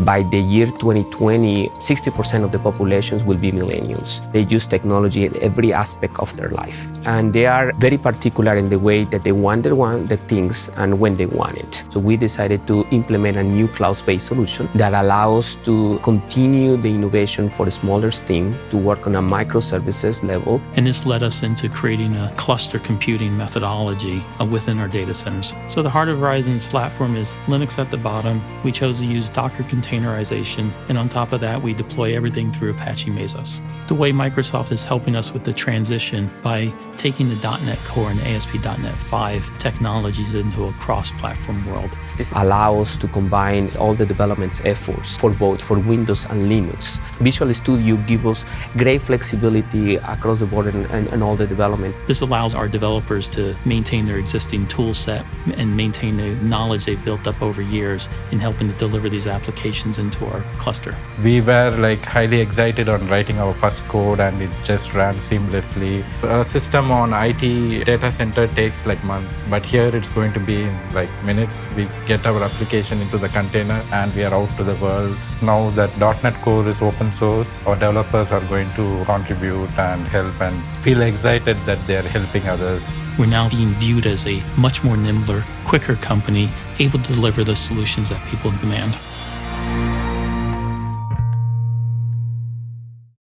By the year 2020, 60% of the populations will be millennials. They use technology in every aspect of their life. And they are very particular in the way that they want the, things and when they want it. So we decided to implement a new cloud-based solution that allows to continue the innovation for the smaller team to work on a microservices level. And this led us into creating a cluster computing methodology uh, within our data centers. So the heart of Verizon's platform is Linux at the bottom. We chose to use Docker containerization, and on top of that, we deploy everything through Apache Mesos. The way Microsoft is helping us with the transition by taking the .NET Core and ASP.NET 5 technologies into a cross-platform world. This allows to combine all the development efforts for both for Windows and Linux. Visual Studio gives us great flexibility across the board and, and, and all the development. This allows our developers to maintain their existing tool set and maintain the knowledge they've built up over years in helping to deliver these applications into our cluster. We were like highly excited on writing our first code and it just ran seamlessly. A system on IT data center takes like months, but here it's going to be in like minutes. We get our application into the container and we are out to the world. Now that .NET Core is open source, our developers are going to contribute and help and feel excited that they are helping others. We're now being viewed as a much more nimbler, quicker company, able to deliver the solutions that people demand.